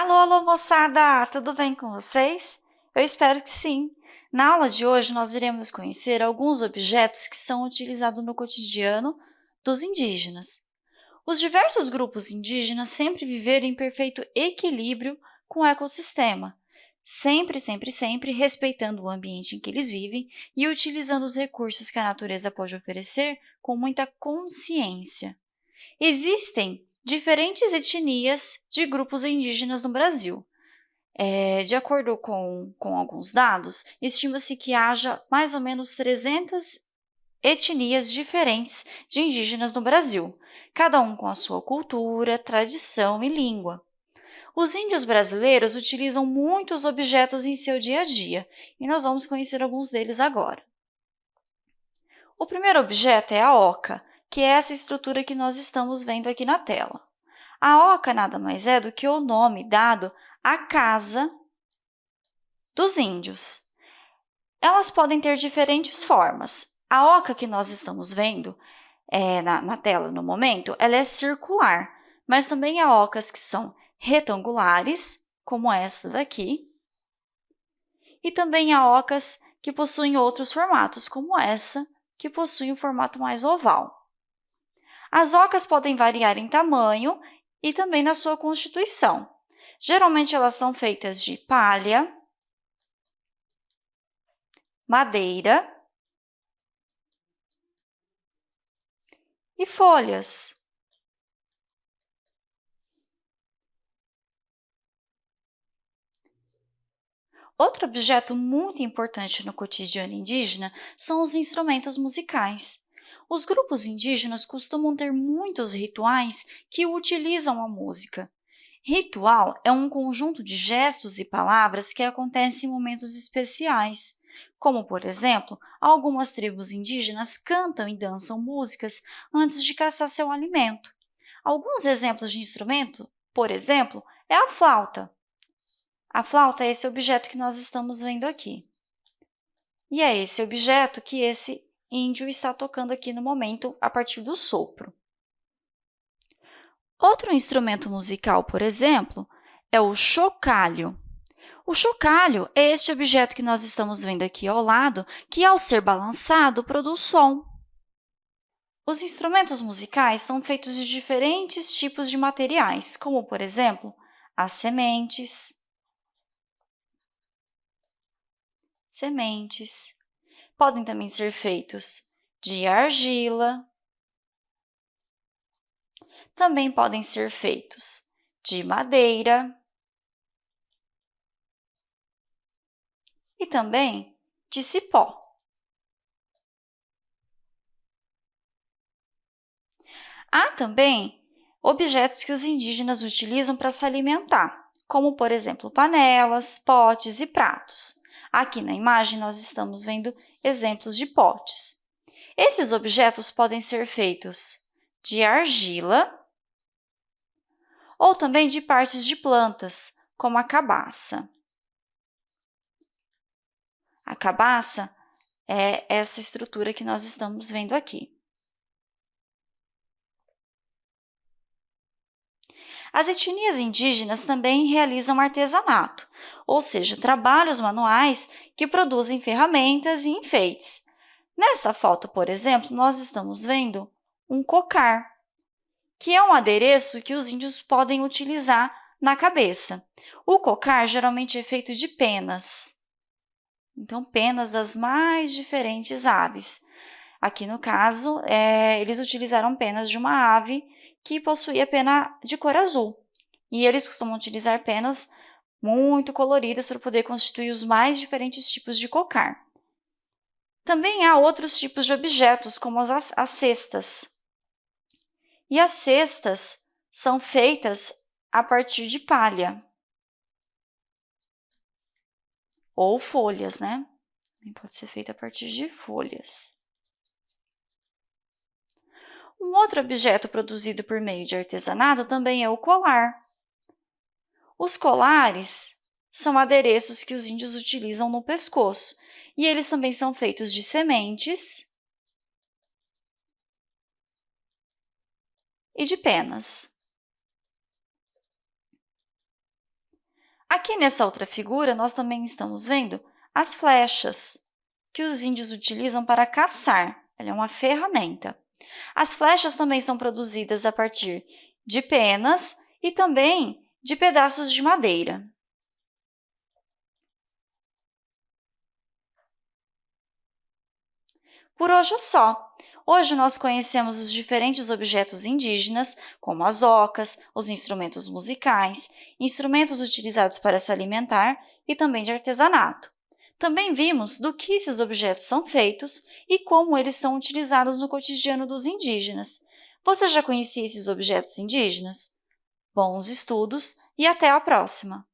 Alô, alô, moçada! Tudo bem com vocês? Eu espero que sim! Na aula de hoje, nós iremos conhecer alguns objetos que são utilizados no cotidiano dos indígenas. Os diversos grupos indígenas sempre viveram em perfeito equilíbrio com o ecossistema, sempre, sempre, sempre respeitando o ambiente em que eles vivem e utilizando os recursos que a natureza pode oferecer com muita consciência. Existem diferentes etnias de grupos indígenas no Brasil. É, de acordo com, com alguns dados, estima-se que haja mais ou menos 300 etnias diferentes de indígenas no Brasil, cada um com a sua cultura, tradição e língua. Os índios brasileiros utilizam muitos objetos em seu dia a dia, e nós vamos conhecer alguns deles agora. O primeiro objeto é a oca, que é essa estrutura que nós estamos vendo aqui na tela. A oca nada mais é do que o nome dado à casa dos índios. Elas podem ter diferentes formas. A oca que nós estamos vendo é, na, na tela no momento, ela é circular, mas também há ocas que são retangulares, como essa daqui, e também há ocas que possuem outros formatos, como essa, que possui um formato mais oval. As ocas podem variar em tamanho e também na sua constituição. Geralmente, elas são feitas de palha, madeira e folhas. Outro objeto muito importante no cotidiano indígena são os instrumentos musicais. Os grupos indígenas costumam ter muitos rituais que utilizam a música. Ritual é um conjunto de gestos e palavras que acontece em momentos especiais, como, por exemplo, algumas tribos indígenas cantam e dançam músicas antes de caçar seu alimento. Alguns exemplos de instrumento, por exemplo, é a flauta. A flauta é esse objeto que nós estamos vendo aqui. E é esse objeto que esse índio está tocando aqui no momento a partir do sopro. Outro instrumento musical, por exemplo, é o chocalho. O chocalho é este objeto que nós estamos vendo aqui ao lado, que, ao ser balançado, produz som. Os instrumentos musicais são feitos de diferentes tipos de materiais, como, por exemplo, as sementes, sementes, podem também ser feitos de argila, também podem ser feitos de madeira e também de cipó. Há também objetos que os indígenas utilizam para se alimentar, como, por exemplo, panelas, potes e pratos. Aqui na imagem, nós estamos vendo exemplos de potes. Esses objetos podem ser feitos de argila ou também de partes de plantas, como a cabaça. A cabaça é essa estrutura que nós estamos vendo aqui. As etnias indígenas também realizam artesanato, ou seja, trabalhos manuais que produzem ferramentas e enfeites. Nessa foto, por exemplo, nós estamos vendo um cocar, que é um adereço que os índios podem utilizar na cabeça. O cocar geralmente é feito de penas, então penas das mais diferentes aves. Aqui, no caso, é, eles utilizaram penas de uma ave que possuía pena de cor azul. E eles costumam utilizar penas muito coloridas para poder constituir os mais diferentes tipos de cocar. Também há outros tipos de objetos, como as, as cestas. E as cestas são feitas a partir de palha ou folhas, né? Pode ser feita a partir de folhas. Um outro objeto produzido por meio de artesanato também é o colar. Os colares são adereços que os índios utilizam no pescoço, e eles também são feitos de sementes e de penas. Aqui nessa outra figura, nós também estamos vendo as flechas, que os índios utilizam para caçar. Ela é uma ferramenta. As flechas também são produzidas a partir de penas e também de pedaços de madeira. Por hoje é só. Hoje nós conhecemos os diferentes objetos indígenas, como as ocas, os instrumentos musicais, instrumentos utilizados para se alimentar e também de artesanato. Também vimos do que esses objetos são feitos e como eles são utilizados no cotidiano dos indígenas. Você já conhecia esses objetos indígenas? Bons estudos e até a próxima!